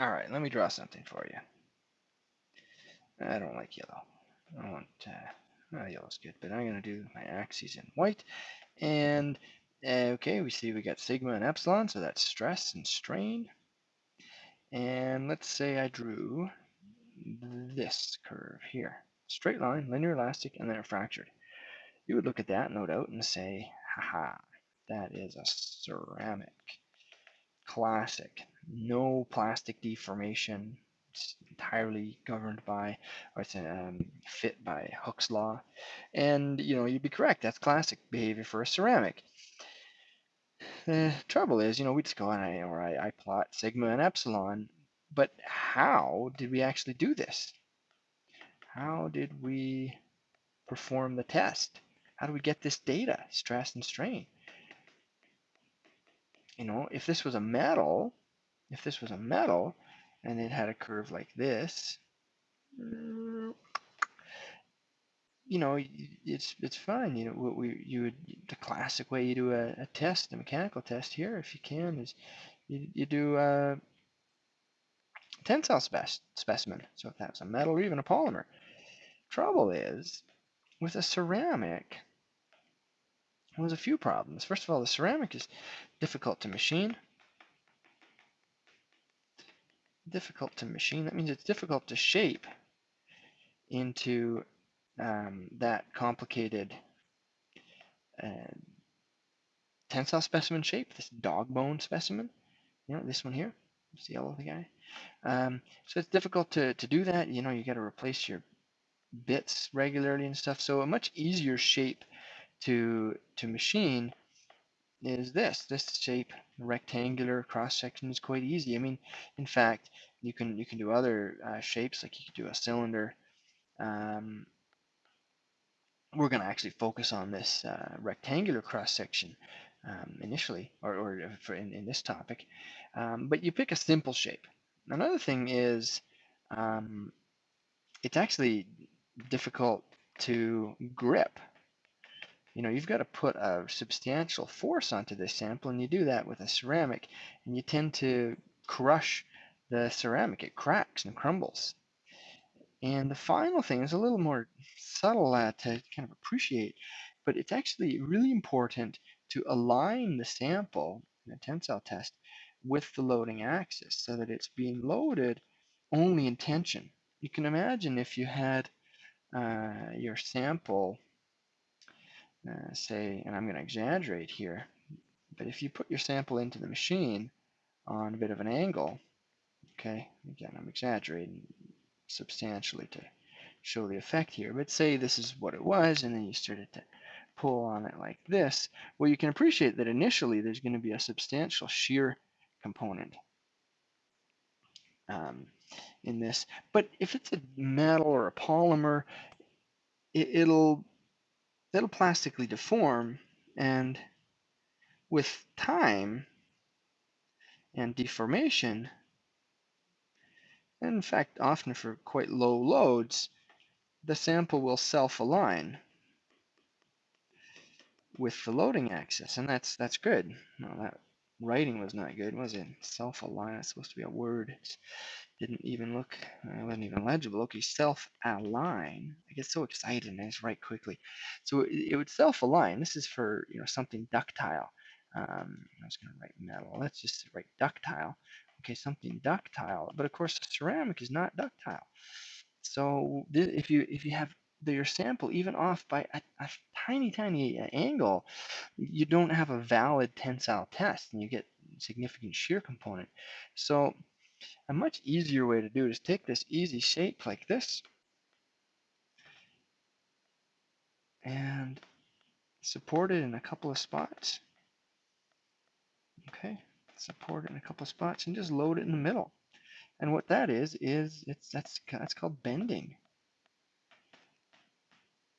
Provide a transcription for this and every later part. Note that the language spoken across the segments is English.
All right, let me draw something for you. I don't like yellow. I want, uh, yellow's good, but I'm gonna do my axes in white. And, uh, okay, we see we got sigma and epsilon, so that's stress and strain. And let's say I drew this curve here. Straight line, linear elastic, and then a fractured. You would look at that, no doubt, and say, haha, that is a ceramic. Classic. No plastic deformation. It's entirely governed by, or it's um, fit by Hooke's law. And, you know, you'd be correct. That's classic behavior for a ceramic. The trouble is, you know, we just go and I, or I, I plot sigma and epsilon, but how did we actually do this? How did we perform the test? How do we get this data, stress and strain? You know, if this was a metal, if this was a metal and it had a curve like this, you know, it's it's fine. You know, what we you would the classic way you do a, a test, a mechanical test here, if you can, is you, you do a tensile spec specimen. So if that's a metal or even a polymer. Trouble is, with a ceramic, there's a few problems. First of all, the ceramic is difficult to machine. Difficult to machine, that means it's difficult to shape into um, that complicated uh, tensile specimen shape, this dog bone specimen, you know, this one here, yellow of the guy. Um, so it's difficult to, to do that. You know, you got to replace your bits regularly and stuff. So a much easier shape to to machine is this. This shape, rectangular cross section is quite easy. I mean, in fact, you can you can do other uh, shapes like you could do a cylinder. Um, we're going to actually focus on this uh, rectangular cross section um, initially, or, or for in, in this topic. Um, but you pick a simple shape. Another thing is um, it's actually difficult to grip. You know, you've got to put a substantial force onto this sample, and you do that with a ceramic, and you tend to crush the ceramic. It cracks and crumbles. And the final thing is a little more subtle uh, to kind of appreciate, but it's actually really important to align the sample in a tensile test with the loading axis so that it's being loaded only in tension. You can imagine if you had uh, your sample, uh, say, and I'm going to exaggerate here, but if you put your sample into the machine on a bit of an angle, okay, again, I'm exaggerating substantially to show the effect here, but say this is what it was, and then you started to pull on it like this, well, you can appreciate that initially there's going to be a substantial shear component. Um, in this. But if it's a metal or a polymer, it, it'll it'll plastically deform, and with time and deformation, and in fact, often for quite low loads, the sample will self-align with the loading axis, and that's that's good. No, that writing was not good, was it? Self-align, it's supposed to be a word. It's didn't even look, uh, wasn't even legible. Okay, self-align. I get so excited and I just write quickly. So it, it would self-align. This is for you know something ductile. Um, I was going to write metal. Let's just write ductile. Okay, something ductile. But of course, ceramic is not ductile. So if you if you have your sample even off by a, a tiny tiny uh, angle, you don't have a valid tensile test, and you get significant shear component. So a much easier way to do it is take this easy shape like this and support it in a couple of spots. Okay, support it in a couple of spots and just load it in the middle. And what that is is it's that's that's called bending.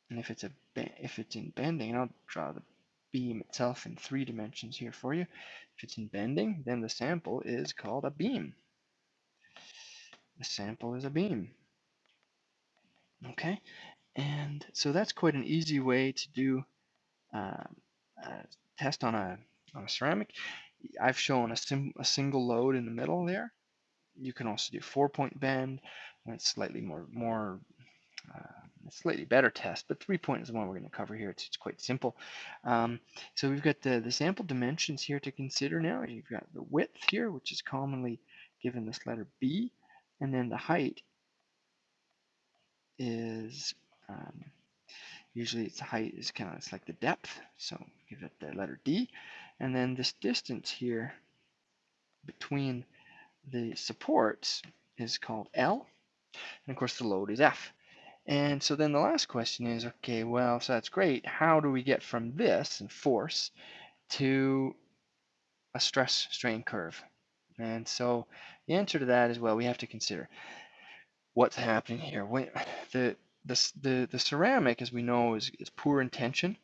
And if it's a if it's in bending, and I'll draw the beam itself in three dimensions here for you. If it's in bending, then the sample is called a beam. The sample is a beam. Okay, and so that's quite an easy way to do uh, a test on a, on a ceramic. I've shown a, a single load in the middle there, you can also do four point bend. That's slightly more more uh, slightly better test, but three point is the one we're going to cover here. It's, it's quite simple. Um, so we've got the, the sample dimensions here to consider now. You've got the width here, which is commonly given this letter B, and then the height is um, usually its height is kind of it's like the depth, so give it the letter D, and then this distance here between the supports is called L, and of course the load is F. And so then the last question is, okay, well, so that's great. How do we get from this and force to a stress strain curve? And so the answer to that is, well, we have to consider what's happening here. When the, the, the, the ceramic, as we know, is, is poor in tension.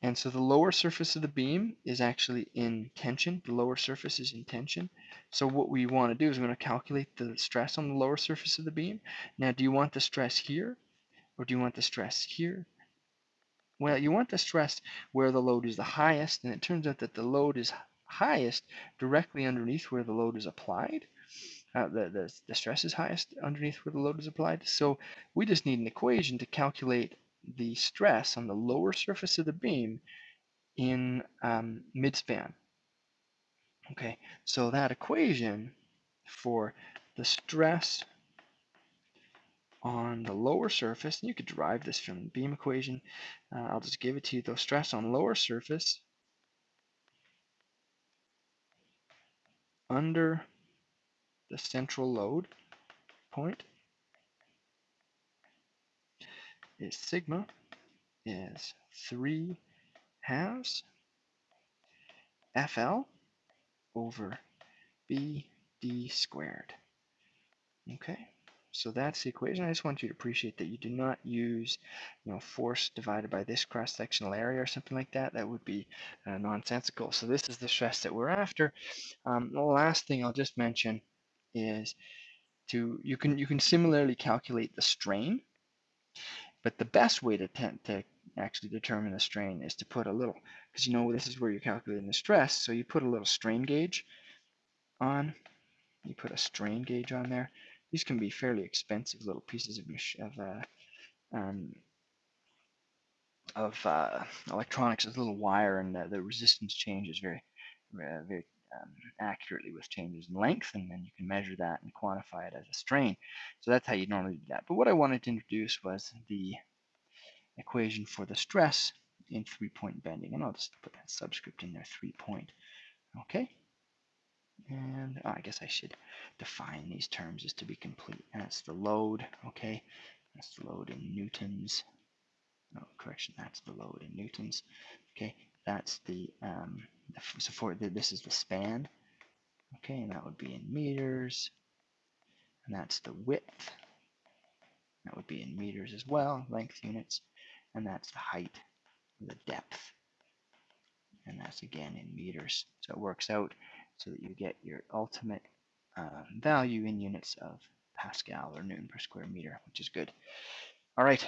And so the lower surface of the beam is actually in tension. The lower surface is in tension. So what we want to do is we want to calculate the stress on the lower surface of the beam. Now, do you want the stress here or do you want the stress here? Well, you want the stress where the load is the highest, and it turns out that the load is highest directly underneath where the load is applied. Uh, the, the, the stress is highest underneath where the load is applied. So we just need an equation to calculate the stress on the lower surface of the beam in um, midspan. Okay, so that equation for the stress on the lower surface, and you could derive this from the beam equation. Uh, I'll just give it to you though. Stress on lower surface under the central load point is sigma is 3 halves FL over BD squared. Okay. So that's the equation. I just want you to appreciate that you do not use, you know, force divided by this cross-sectional area or something like that. That would be uh, nonsensical. So this is the stress that we're after. Um, the last thing I'll just mention is to you can you can similarly calculate the strain, but the best way to to actually determine the strain is to put a little because you know this is where you're calculating the stress. So you put a little strain gauge on. You put a strain gauge on there these can be fairly expensive little pieces of of, uh, um, of uh, electronics. A little wire, and the, the resistance changes very, uh, very um, accurately with changes in length, and then you can measure that and quantify it as a strain. So that's how you normally do that. But what I wanted to introduce was the equation for the stress in three-point bending, and I'll just put that subscript in there, three-point. Okay. And oh, I guess I should define these terms just to be complete. That's the load, okay? That's the load in newtons. No, correction, that's the load in newtons. Okay, that's the, um, so for the, this is the span. Okay, and that would be in meters. And that's the width. That would be in meters as well, length units. And that's the height, the depth. And that's again in meters. So it works out so that you get your ultimate uh, value in units of Pascal or Newton per square meter, which is good. All right,